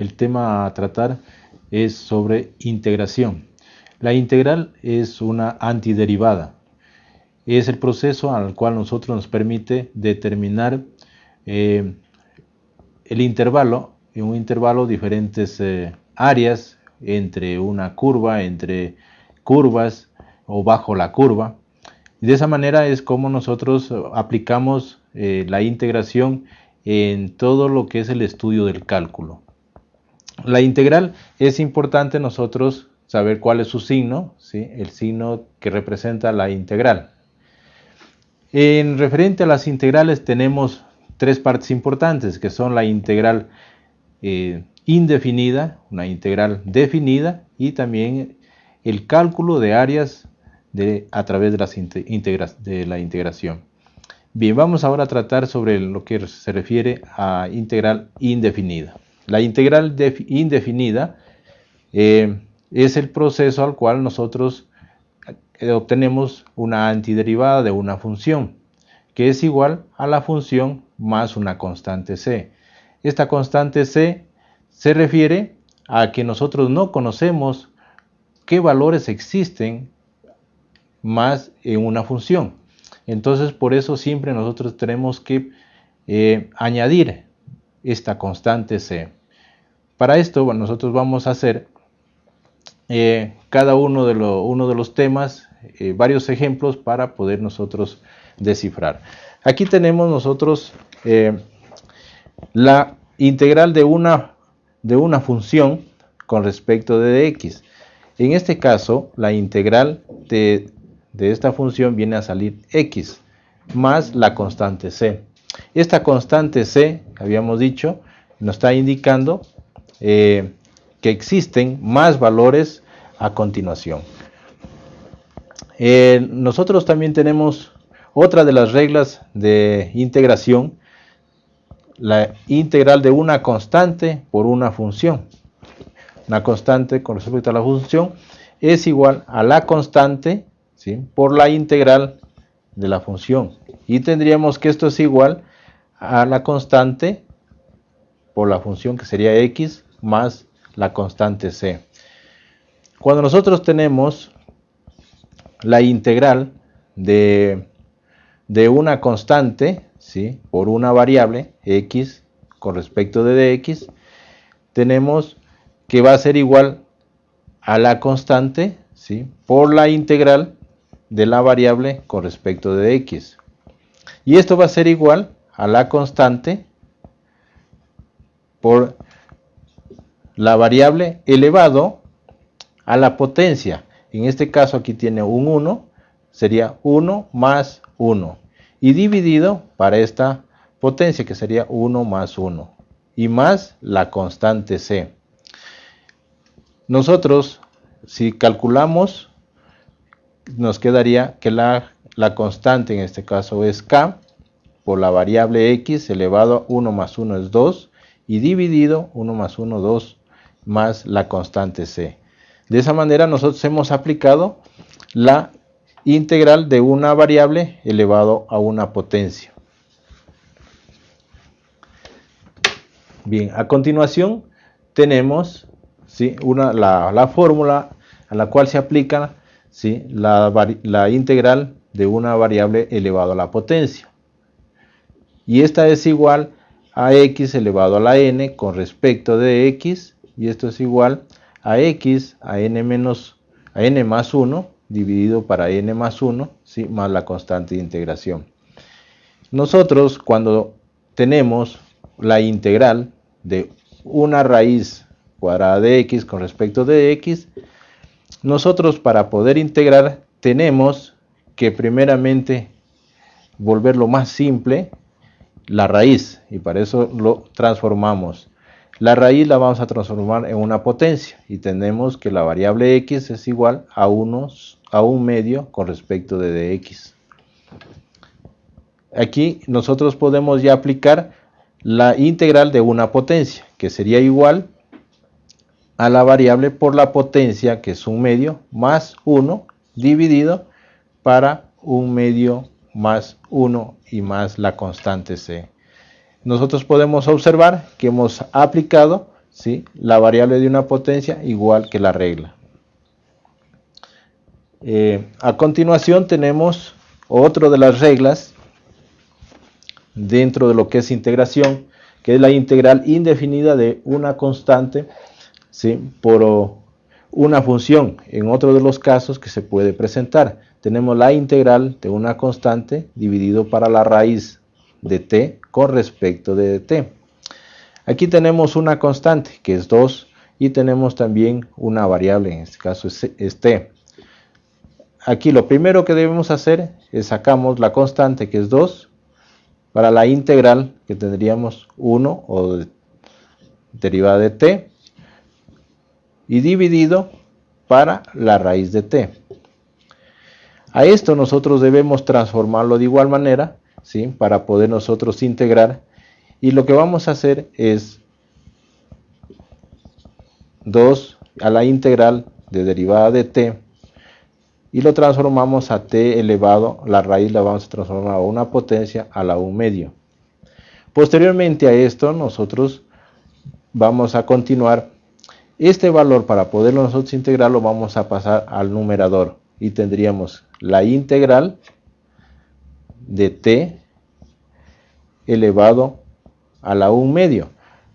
el tema a tratar es sobre integración. La integral es una antiderivada. Es el proceso al cual nosotros nos permite determinar eh, el intervalo, en un intervalo diferentes eh, áreas entre una curva, entre curvas o bajo la curva. Y de esa manera es como nosotros aplicamos eh, la integración en todo lo que es el estudio del cálculo. La integral es importante nosotros saber cuál es su signo, ¿sí? el signo que representa la integral. En referente a las integrales tenemos tres partes importantes que son la integral eh, indefinida, una integral definida y también el cálculo de áreas a través de, las de la integración. Bien, vamos ahora a tratar sobre lo que se refiere a integral indefinida. La integral indefinida eh, es el proceso al cual nosotros eh, obtenemos una antiderivada de una función, que es igual a la función más una constante c. Esta constante c se refiere a que nosotros no conocemos qué valores existen más en una función. Entonces, por eso siempre nosotros tenemos que eh, añadir esta constante C. Para esto, nosotros vamos a hacer eh, cada uno de, los temas, eh, varios ejemplos para poder nosotros descifrar. Aquí tenemos nosotros la integral de una, de una función con respecto de x. En este caso, la integral de de esta función viene a salir x más la constante c. Esta constante c, habíamos dicho, nos está indicando eh, que existen más valores a continuación. Eh, nosotros también tenemos otra de las reglas de integración, la integral de una constante por una función. Una constante con respecto a la función es igual a la constante por la integral de la función. Y tendríamos que esto es igual a la constante por la función que sería x más la constante c. Cuando nosotros tenemos la integral de, de una constante ¿sí? por una variable x con respecto de dx, tenemos que va a ser igual a la constante ¿sí? por la integral de la variable con respecto de x. Y esto va a ser igual a la constante por la variable elevado a la potencia. En este caso aquí tiene un 1, sería 1 más 1. Y dividido para esta potencia que sería 1 más 1. Y más la constante c. Nosotros, si calculamos nos quedaría que la, constante en este caso es k por la variable x elevado a 1 más 1 es 2 y dividido 1 más 1 2 más la constante c. De esa manera nosotros hemos aplicado la integral de una variable elevado a una potencia. Bien, a continuación tenemos una, la, la fórmula a la cual se aplica ¿sí? la, integral de una variable elevado a la potencia. Y esta es igual a x elevado a la n con respecto de x, y esto es igual a x a n, menos, a n más 1 dividido para n más 1, ¿sí? más la constante de integración. Nosotros cuando tenemos la integral de una raíz cuadrada de x con respecto de x, nosotros para poder integrar tenemos que primeramente volverlo más simple la raíz y para eso lo transformamos. La raíz la vamos a transformar en una potencia y tenemos que la variable x es igual a, unos, a un medio con respecto de dx. Aquí nosotros podemos ya aplicar la integral de una potencia que sería igual a la variable por la potencia, que es un medio, más 1, dividido para un medio más 1 y más la constante c. Nosotros podemos observar que hemos aplicado ¿sí? la variable de una potencia igual que la regla. Eh, a continuación tenemos otro de las reglas dentro de lo que es integración, que es la integral indefinida de una constante ¿sí? por una función. En otro de los casos que se puede presentar, tenemos la integral de una constante dividido para la raíz de t con respecto de t. Aquí tenemos una constante que es 2 y tenemos también una variable, en este caso es, t. Aquí lo primero que debemos hacer es sacamos la constante que es 2 para la integral que tendríamos 1 o derivada de t y dividido para la raíz de t. A esto nosotros debemos transformarlo de igual manera, ¿sí? para poder nosotros integrar. Y lo que vamos a hacer es 2 a la integral de derivada de t y lo transformamos a t elevado, la raíz la vamos a transformar a una potencia a la 1 medio. Posteriormente a esto nosotros vamos a continuar este valor para poderlo nosotros integrarlo vamos a pasar al numerador y tendríamos la integral de t elevado a la 1 medio.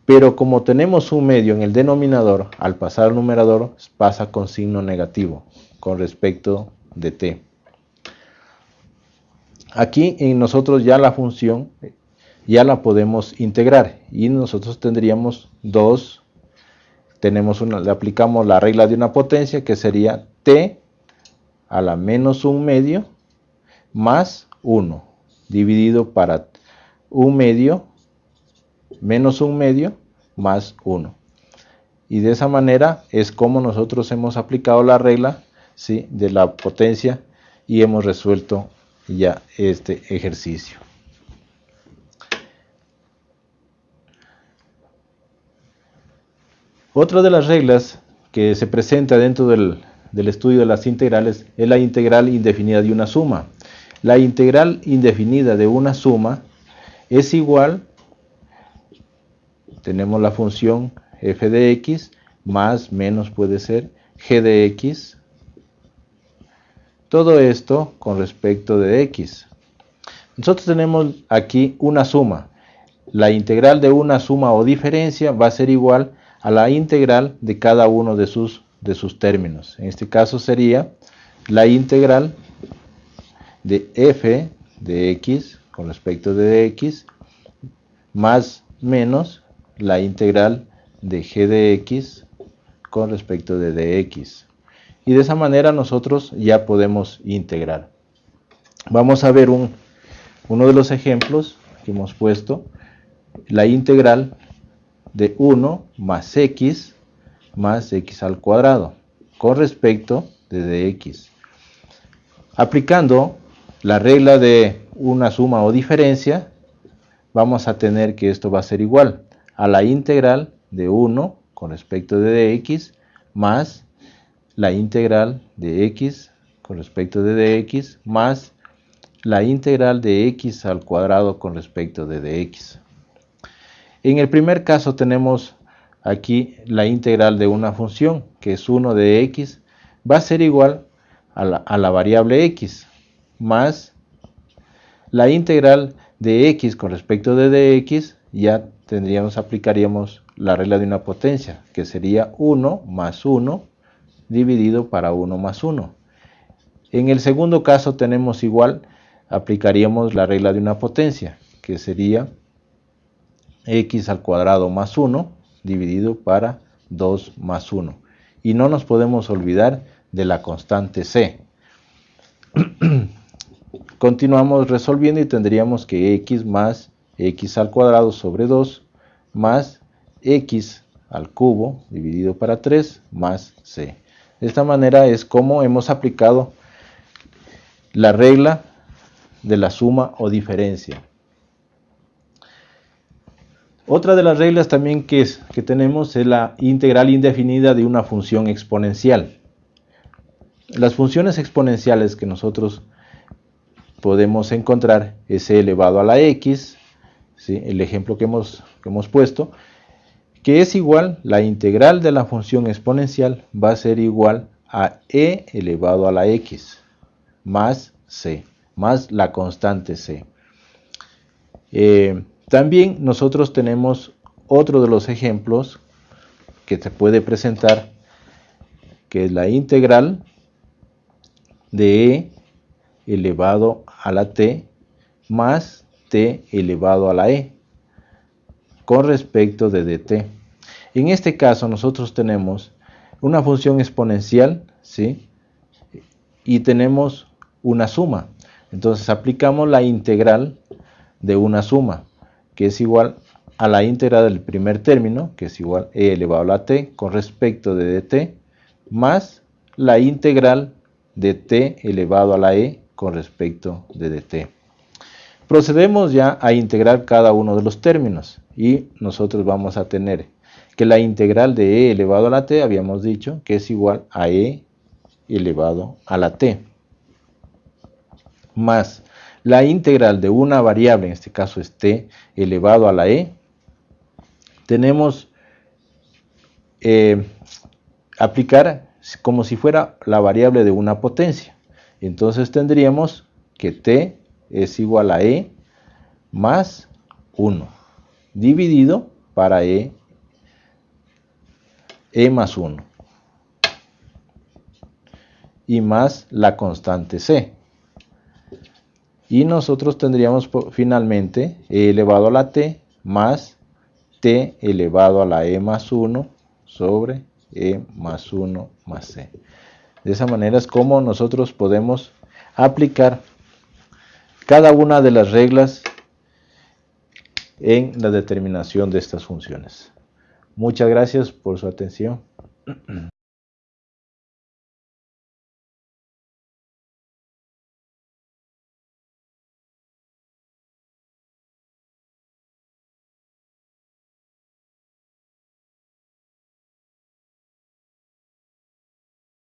Pero como tenemos un medio en el denominador, al pasar al numerador pasa con signo negativo con respecto de t. Aquí en nosotros ya la función ya la podemos integrar y nosotros tendríamos 2 tenemos una, le aplicamos la regla de una potencia que sería t a la menos un medio más 1 dividido para un medio menos un medio más 1. Y de esa manera es como nosotros hemos aplicado la regla ¿sí? de la potencia y hemos resuelto ya este ejercicio. Otra de las reglas que se presenta dentro del, estudio de las integrales es la integral indefinida de una suma. La integral indefinida de una suma es igual, tenemos la función f de x, más, menos puede ser g de x. Todo esto con respecto de x. Nosotros tenemos aquí una suma. La integral de una suma o diferencia va a ser igual a la integral de cada uno de sus, de sus términos. En este caso sería la integral de f de x con respecto de x más menos la integral de g de x con respecto de dx. Y de esa manera nosotros ya podemos integrar. Vamos a ver un, uno de los ejemplos que hemos puesto. La integral de 1 más x más x al cuadrado con respecto de dx. Aplicando la regla de una suma o diferencia, vamos a tener que esto va a ser igual a la integral de 1 con respecto de dx más la integral de x con respecto de dx más la integral de x al cuadrado con respecto de dx. En el primer caso tenemos aquí la integral de una función, que es 1 de x, va a ser igual a la, variable x, más la integral de x con respecto de dx, ya tendríamos, aplicaríamos la regla de una potencia, que sería 1 más 1 dividido para 1 más 1. En el segundo caso tenemos igual, aplicaríamos la regla de una potencia, que sería x al cuadrado más 1 dividido para 2 más 1. Y no nos podemos olvidar de la constante c. Continuamos resolviendo y tendríamos que x más x al cuadrado sobre 2 más x al cubo dividido para 3 más c. De esta manera es como hemos aplicado la regla de la suma o diferencia. Otra de las reglas también que, es, que tenemos es la integral indefinida de una función exponencial. Las funciones exponenciales que nosotros podemos encontrar es elevado a la x, el ejemplo que hemos, hemos puesto, que es igual, la integral de la función exponencial va a ser igual a e elevado a la x más c, más la constante c. Eh, también nosotros tenemos otro de los ejemplos que se puede presentar, que es la integral de e elevado a la t más t elevado a la e con respecto de dt. En este caso nosotros tenemos una función exponencial, ¿sí? Y tenemos una suma. Entonces aplicamos la integral de una suma, que es igual a la integral del primer término, que es igual a e elevado a la t con respecto de dt, más la integral de t elevado a la e con respecto de dt. Procedemos ya a integrar cada uno de los términos y nosotros vamos a tener que la integral de e elevado a la t habíamos dicho que es igual a e elevado a la t más la integral de una variable, en este caso es t elevado a la e, tenemos eh, aplicar como si fuera la variable de una potencia. Entonces tendríamos que t es igual a e más 1 dividido para e, e más 1 y más la constante c. Y nosotros tendríamos finalmente e elevado a la t más t elevado a la e más 1 sobre e más 1 más c. De esa manera es como nosotros podemos aplicar cada una de las reglas en la determinación de estas funciones. Muchas gracias por su atención.